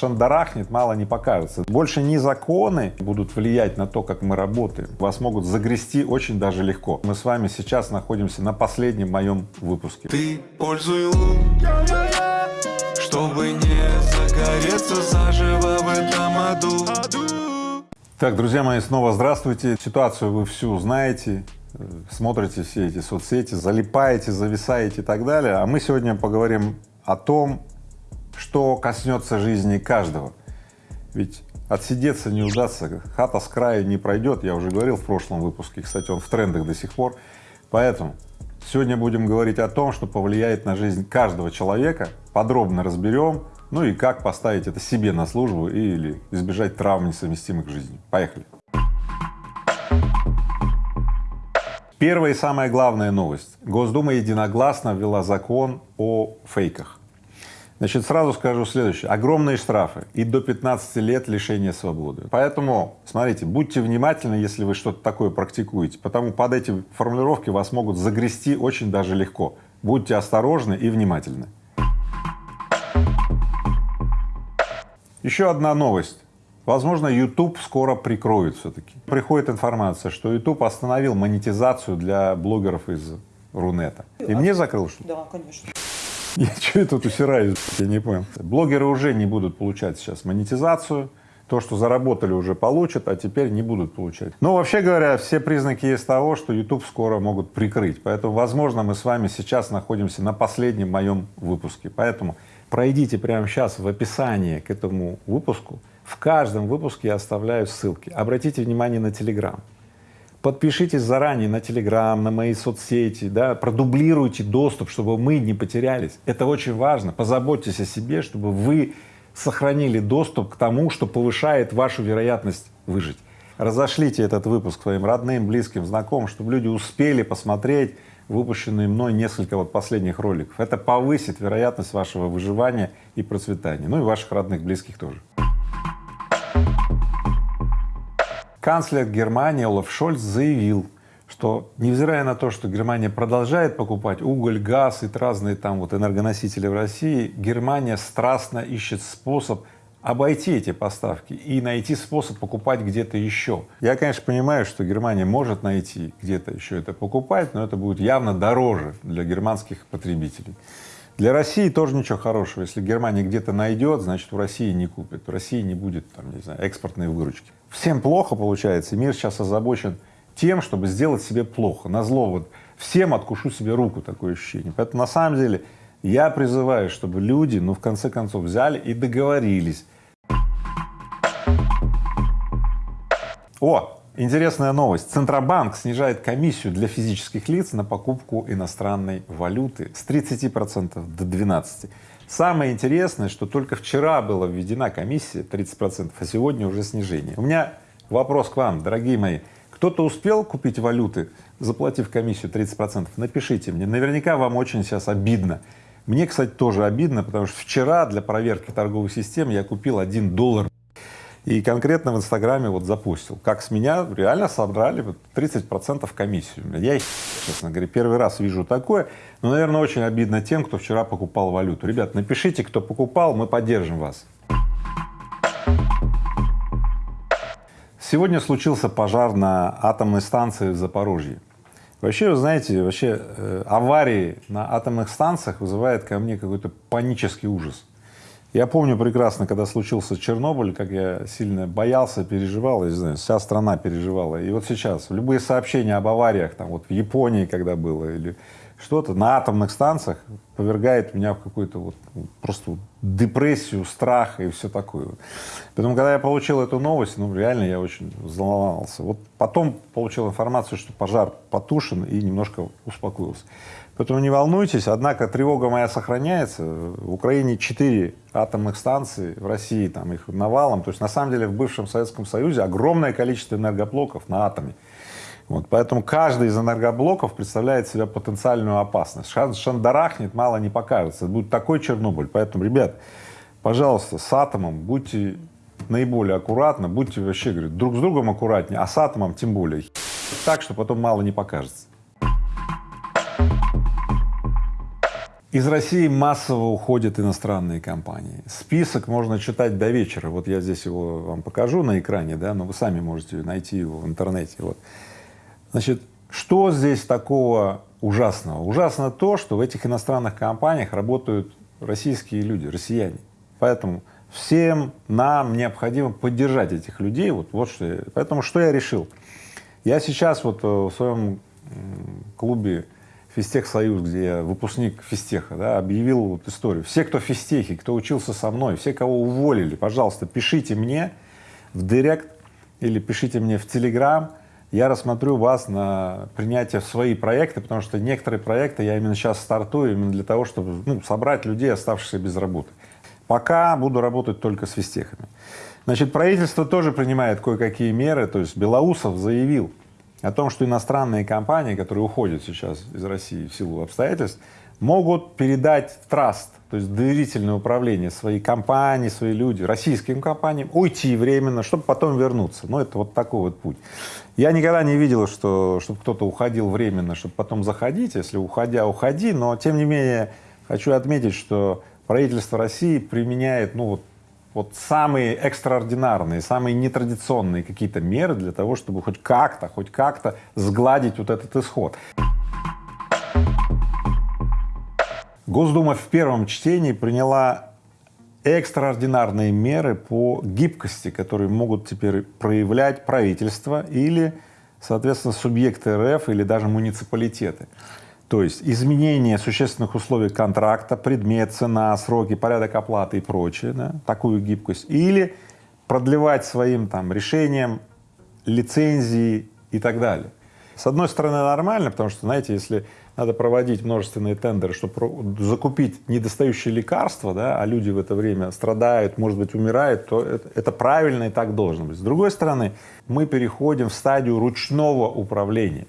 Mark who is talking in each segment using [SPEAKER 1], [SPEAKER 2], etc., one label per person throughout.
[SPEAKER 1] шандарахнет, мало не покажется. Больше не законы будут влиять на то, как мы работаем. Вас могут загрести очень даже легко. Мы с вами сейчас находимся на последнем моем выпуске.
[SPEAKER 2] Ты пользуй лун, чтобы не загореться заживо в этом аду.
[SPEAKER 1] Так, друзья мои, снова здравствуйте. Ситуацию вы всю знаете, э, смотрите все эти соцсети, залипаете, зависаете и так далее. А мы сегодня поговорим о том, что коснется жизни каждого. Ведь отсидеться не удастся, хата с краю не пройдет, я уже говорил в прошлом выпуске, кстати, он в трендах до сих пор. Поэтому сегодня будем говорить о том, что повлияет на жизнь каждого человека, подробно разберем, ну и как поставить это себе на службу или избежать травм, несовместимых с жизнью. Поехали! Первая и самая главная новость. Госдума единогласно ввела закон о фейках. Значит, сразу скажу следующее. Огромные штрафы и до 15 лет лишения свободы. Поэтому, смотрите, будьте внимательны, если вы что-то такое практикуете, потому под эти формулировки вас могут загрести очень даже легко. Будьте осторожны и внимательны. Еще одна новость. Возможно, YouTube скоро прикроют все-таки. Приходит информация, что YouTube остановил монетизацию для блогеров из Рунета. И мне закрыл что-то?
[SPEAKER 3] Да, конечно.
[SPEAKER 1] Я что я тут усираюсь, я не понял. Блогеры уже не будут получать сейчас монетизацию, то, что заработали, уже получат, а теперь не будут получать. Но вообще говоря, все признаки есть того, что YouTube скоро могут прикрыть, поэтому, возможно, мы с вами сейчас находимся на последнем моем выпуске, поэтому пройдите прямо сейчас в описании к этому выпуску, в каждом выпуске я оставляю ссылки. Обратите внимание на Telegram. Подпишитесь заранее на Телеграм, на мои соцсети, да, продублируйте доступ, чтобы мы не потерялись. Это очень важно. Позаботьтесь о себе, чтобы вы сохранили доступ к тому, что повышает вашу вероятность выжить. Разошлите этот выпуск своим родным, близким, знакомым, чтобы люди успели посмотреть выпущенные мной несколько вот последних роликов. Это повысит вероятность вашего выживания и процветания, ну и ваших родных, близких тоже. Канцлер Германии Олаф Шольц заявил, что невзирая на то, что Германия продолжает покупать уголь, газ и разные там вот энергоносители в России, Германия страстно ищет способ обойти эти поставки и найти способ покупать где-то еще. Я, конечно, понимаю, что Германия может найти где-то еще это покупать, но это будет явно дороже для германских потребителей. Для России тоже ничего хорошего. Если Германия где-то найдет, значит, в России не купит, в России не будет, там, не знаю, экспортной выручки. Всем плохо получается, мир сейчас озабочен тем, чтобы сделать себе плохо, на зло вот всем откушу себе руку, такое ощущение. Поэтому на самом деле я призываю, чтобы люди, ну, в конце концов, взяли и договорились. О, Интересная новость. Центробанк снижает комиссию для физических лиц на покупку иностранной валюты с 30 процентов до 12. Самое интересное, что только вчера была введена комиссия 30 процентов, а сегодня уже снижение. У меня вопрос к вам, дорогие мои. Кто-то успел купить валюты, заплатив комиссию 30 процентов? Напишите мне. Наверняка вам очень сейчас обидно. Мне, кстати, тоже обидно, потому что вчера для проверки торговой системы я купил 1 доллар и конкретно в Инстаграме вот запустил, как с меня реально собрали вот 30 процентов комиссию. Я, честно говоря, первый раз вижу такое, но, наверное, очень обидно тем, кто вчера покупал валюту. Ребят, напишите, кто покупал, мы поддержим вас. Сегодня случился пожар на атомной станции в Запорожье. Вообще, вы знаете, вообще э, аварии на атомных станциях вызывают ко мне какой-то панический ужас. Я помню прекрасно, когда случился Чернобыль, как я сильно боялся, переживал, я не знаю, вся страна переживала. И вот сейчас любые сообщения об авариях, там вот в Японии, когда было, или что-то на атомных станциях повергает меня в какую-то вот ну, просто депрессию, страх и все такое. Поэтому, когда я получил эту новость, ну реально я очень взволновался. Вот потом получил информацию, что пожар потушен и немножко успокоился. Поэтому не волнуйтесь, однако тревога моя сохраняется. В Украине четыре атомных станции, в России там их навалом. То есть на самом деле в бывшем Советском Союзе огромное количество энергоблоков на атоме. Вот, поэтому каждый из энергоблоков представляет себя потенциальную опасность. Шандарахнет, мало не покажется. Будет такой Чернобыль. Поэтому, ребят, пожалуйста, с атомом будьте наиболее аккуратны, будьте вообще, говорю, друг с другом аккуратнее, а с атомом тем более. Так, что потом мало не покажется. Из России массово уходят иностранные компании. Список можно читать до вечера. Вот я здесь его вам покажу на экране, да, но вы сами можете найти его в интернете. Вот. Значит, что здесь такого ужасного? Ужасно то, что в этих иностранных компаниях работают российские люди, россияне. Поэтому всем нам необходимо поддержать этих людей. Вот, вот что поэтому что я решил? Я сейчас вот э, в своем клубе Физтех Союз, где я выпускник физтеха, да, объявил вот историю. Все, кто в кто учился со мной, все, кого уволили, пожалуйста, пишите мне в директ или пишите мне в Телеграм, я рассмотрю вас на принятие в свои проекты, потому что некоторые проекты я именно сейчас стартую именно для того, чтобы ну, собрать людей, оставшихся без работы. Пока буду работать только с физтехами. Значит, правительство тоже принимает кое-какие меры, то есть Белоусов заявил, о том, что иностранные компании, которые уходят сейчас из России в силу обстоятельств, могут передать траст, то есть доверительное управление своей компании, свои люди, российским компаниям, уйти временно, чтобы потом вернуться. Ну, это вот такой вот путь. Я никогда не видел, что, чтобы кто-то уходил временно, чтобы потом заходить, если уходя, уходи, но тем не менее хочу отметить, что правительство России применяет, ну вот вот самые экстраординарные, самые нетрадиционные какие-то меры для того, чтобы хоть как-то, хоть как-то сгладить вот этот исход. Госдума в первом чтении приняла экстраординарные меры по гибкости, которые могут теперь проявлять правительство или, соответственно, субъекты РФ или даже муниципалитеты. То есть изменение существенных условий контракта, предмет, цена, сроки, порядок оплаты и прочее, да, такую гибкость, или продлевать своим там решением лицензии и так далее. С одной стороны нормально, потому что, знаете, если надо проводить множественные тендеры, чтобы закупить недостающие лекарства, да, а люди в это время страдают, может быть, умирают, то это, это правильно и так должно быть. С другой стороны, мы переходим в стадию ручного управления.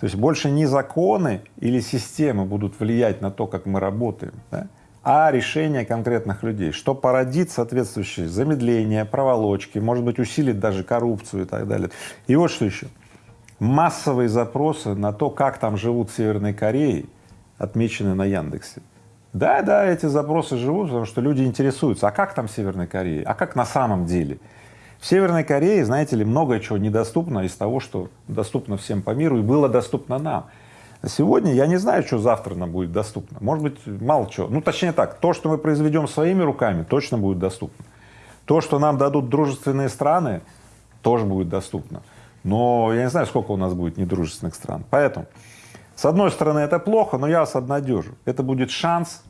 [SPEAKER 1] То есть больше не законы или системы будут влиять на то, как мы работаем, да, а решения конкретных людей, что породит соответствующее замедление, проволочки, может быть, усилит даже коррупцию и так далее. И вот что еще. Массовые запросы на то, как там живут в Северной Корее, отмечены на Яндексе. Да, да, эти запросы живут, потому что люди интересуются, а как там в Северной Корее, а как на самом деле. В Северной Корее, знаете ли, многое чего недоступно из того, что доступно всем по миру и было доступно нам. А сегодня я не знаю, что завтра нам будет доступно. Может быть, мало чего. Ну, точнее так, то, что мы произведем своими руками, точно будет доступно. То, что нам дадут дружественные страны, тоже будет доступно. Но я не знаю, сколько у нас будет недружественных стран. Поэтому, с одной стороны, это плохо, но я вас обнадежу. Это будет шанс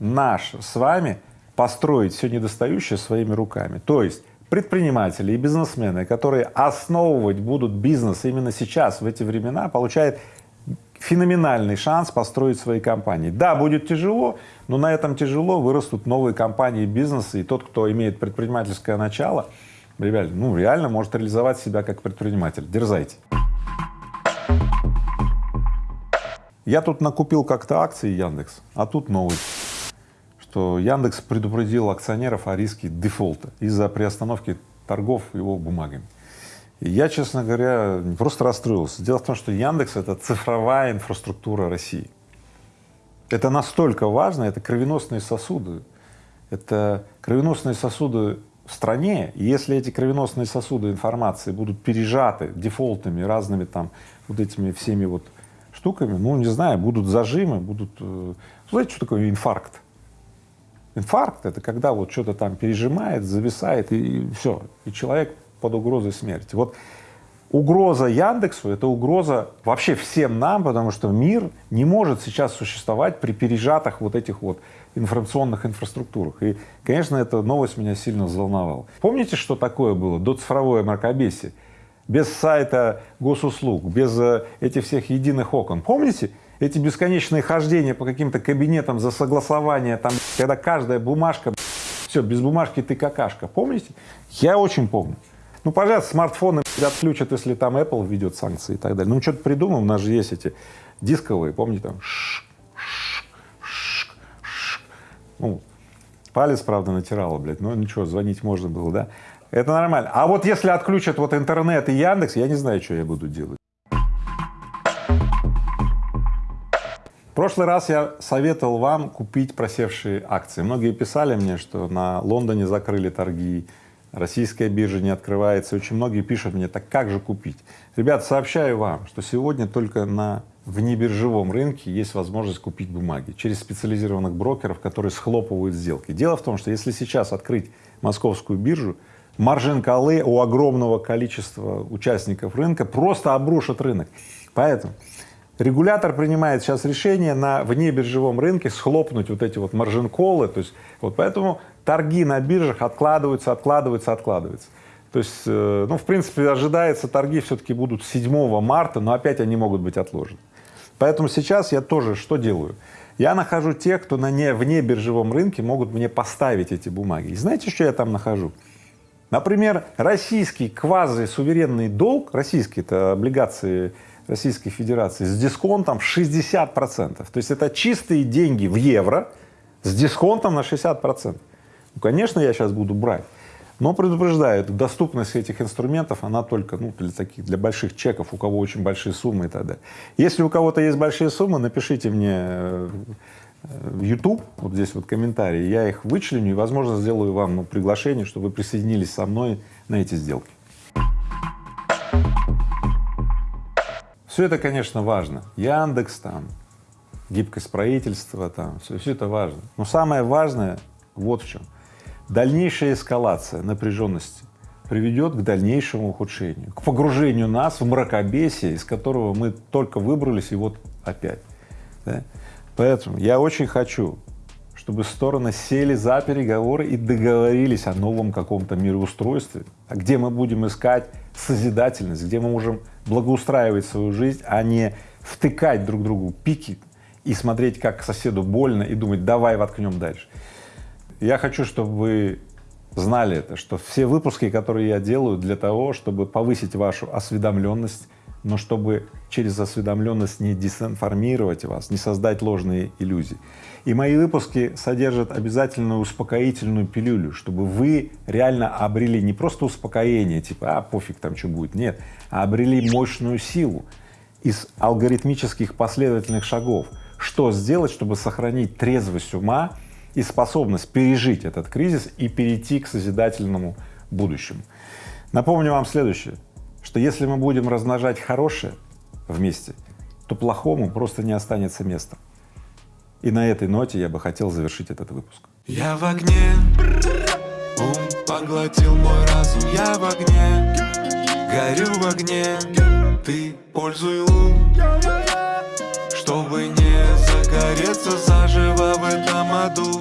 [SPEAKER 1] наш с вами построить все недостающее своими руками. То есть предприниматели и бизнесмены, которые основывать будут бизнес именно сейчас, в эти времена, получают феноменальный шанс построить свои компании. Да, будет тяжело, но на этом тяжело вырастут новые компании бизнеса, и тот, кто имеет предпринимательское начало, ребят, ну реально может реализовать себя как предприниматель. Дерзайте. Я тут накупил как-то акции Яндекс, а тут новость что Яндекс предупредил акционеров о риске дефолта из-за приостановки торгов его бумагами. И я, честно говоря, просто расстроился. Дело в том, что Яндекс — это цифровая инфраструктура России. Это настолько важно, это кровеносные сосуды. Это кровеносные сосуды в стране, и если эти кровеносные сосуды информации будут пережаты дефолтами, разными там вот этими всеми вот штуками, ну, не знаю, будут зажимы, будут… Э, знаете, что такое инфаркт? Инфаркт — это когда вот что-то там пережимает, зависает, и, и все, и человек под угрозой смерти. Вот угроза Яндексу — это угроза вообще всем нам, потому что мир не может сейчас существовать при пережатых вот этих вот информационных инфраструктурах. И, конечно, эта новость меня сильно взволновала. Помните, что такое было до цифровое мракобесие? Без сайта госуслуг, без э, этих всех единых окон. Помните? Эти бесконечные хождения по каким-то кабинетам за согласование, там, когда каждая бумажка, все, без бумажки ты какашка, помните? Я очень помню. Ну, пожалуйста, смартфоны отключат, если там Apple введет санкции и так далее. Ну, что-то придумаем, у нас же есть эти дисковые, помните, там, ну, палец, правда, натирало, блядь, но ничего, звонить можно было, да? Это нормально. А вот если отключат вот интернет и Яндекс, я не знаю, что я буду делать. Прошлый раз я советовал вам купить просевшие акции. Многие писали мне, что на Лондоне закрыли торги, российская биржа не открывается. Очень многие пишут мне, так как же купить? Ребят, сообщаю вам, что сегодня только на внебиржевом рынке есть возможность купить бумаги через специализированных брокеров, которые схлопывают сделки. Дело в том, что если сейчас открыть московскую биржу, маржин колы у огромного количества участников рынка просто обрушит рынок. Поэтому регулятор принимает сейчас решение на внебиржевом рынке схлопнуть вот эти вот маржин-колы, то есть вот поэтому торги на биржах откладываются, откладываются, откладываются. То есть, э, ну, в принципе, ожидается, торги все-таки будут 7 марта, но опять они могут быть отложены. Поэтому сейчас я тоже что делаю? Я нахожу тех, кто на не, вне биржевом рынке могут мне поставить эти бумаги. И знаете, что я там нахожу? Например, российский квази-суверенный долг, российские это облигации Российской Федерации с дисконтом в 60 процентов. То есть это чистые деньги в евро с дисконтом на 60 процентов. Ну, конечно, я сейчас буду брать. Но предупреждаю, доступность этих инструментов, она только ну, для таких, для больших чеков, у кого очень большие суммы и так далее. Если у кого-то есть большие суммы, напишите мне э, в YouTube, вот здесь вот комментарии, я их вычленю и, возможно, сделаю вам ну, приглашение, чтобы вы присоединились со мной на эти сделки. Все это, конечно, важно. Яндекс там, гибкость правительства там, все, все это важно. Но самое важное вот в чем — Дальнейшая эскалация напряженности приведет к дальнейшему ухудшению, к погружению нас в мракобесие, из которого мы только выбрались и вот опять. Да? Поэтому я очень хочу, чтобы стороны сели за переговоры и договорились о новом каком-то мироустройстве, а где мы будем искать созидательность, где мы можем благоустраивать свою жизнь, а не втыкать друг другу пики и смотреть, как соседу больно, и думать, давай воткнем дальше. Я хочу, чтобы вы знали это, что все выпуски, которые я делаю для того, чтобы повысить вашу осведомленность, но чтобы через осведомленность не дезинформировать вас, не создать ложные иллюзии. И мои выпуски содержат обязательную успокоительную пилюлю, чтобы вы реально обрели не просто успокоение, типа, а пофиг там что будет, нет, а обрели мощную силу из алгоритмических последовательных шагов, что сделать, чтобы сохранить трезвость ума и способность пережить этот кризис и перейти к созидательному будущему. Напомню вам следующее, что если мы будем размножать хорошее вместе, то плохому просто не останется места. И на этой ноте я бы хотел завершить этот выпуск.
[SPEAKER 2] Я в огне, ум поглотил мой разум, я в огне, горю в огне, ты пользуй лун, чтобы не загореться заживо в этом аду